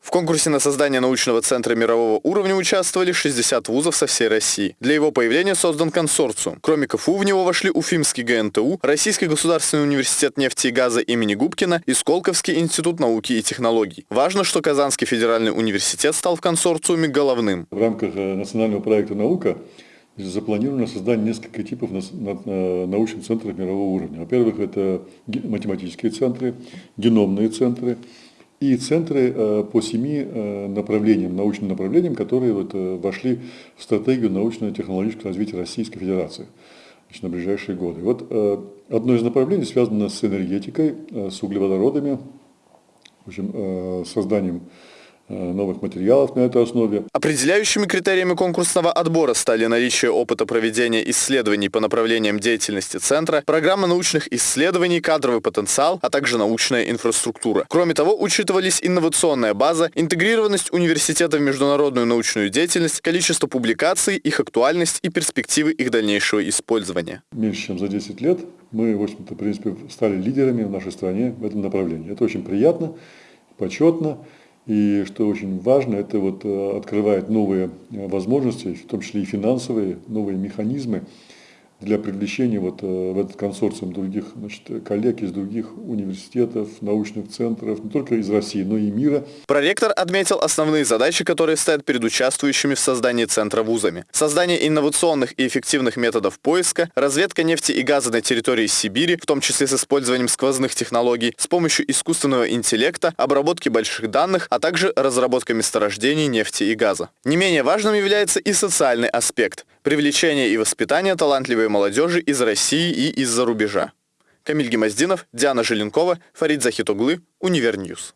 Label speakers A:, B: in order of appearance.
A: В конкурсе на создание научного центра мирового уровня участвовали 60 вузов со всей России. Для его появления создан консорциум. Кроме КФУ в него вошли Уфимский ГНТУ, Российский государственный университет нефти и газа имени Губкина и Сколковский институт науки и технологий. Важно, что Казанский федеральный университет стал в консорциуме головным.
B: В рамках э, национального проекта «Наука» запланировано создание нескольких типов научных центров мирового уровня. Во-первых, это математические центры, геномные центры, и центры э, по семи э, направлениям, научным направлениям, которые вот э, вошли в стратегию научно-технологического развития Российской Федерации значит, на ближайшие годы. Вот одно из направлений связано с энергетикой, с углеводородами, в общем, созданием новых материалов на этой основе.
A: Определяющими критериями конкурсного отбора стали наличие опыта проведения исследований по направлениям деятельности Центра, программа научных исследований, кадровый потенциал, а также научная инфраструктура. Кроме того, учитывались инновационная база, интегрированность университета в международную научную деятельность, количество публикаций, их актуальность и перспективы их дальнейшего использования.
B: Меньше чем за 10 лет мы, в общем-то, в принципе, стали лидерами в нашей стране в этом направлении. Это очень приятно, почетно. И что очень важно, это вот э, открывает новые э, возможности, в том числе и финансовые, новые механизмы для привлечения вот э, в этот консорциум других значит, коллег из других университетов, научных центров, не только из России, но и мира.
A: Проректор отметил основные задачи, которые стоят перед участвующими в создании центра вузами. Создание инновационных и эффективных методов поиска, разведка нефти и газа на территории Сибири, в том числе с использованием сквозных технологий, с помощью искусственного интеллекта, обработки больших данных, а также разработка месторождений нефти и газа. Не менее важным является и социальный аспект – привлечение и воспитание талантливой молодежи из России и из-за рубежа. Камиль Гемоздинов, Диана Желенкова, Фарид Захитоглы, Универ News.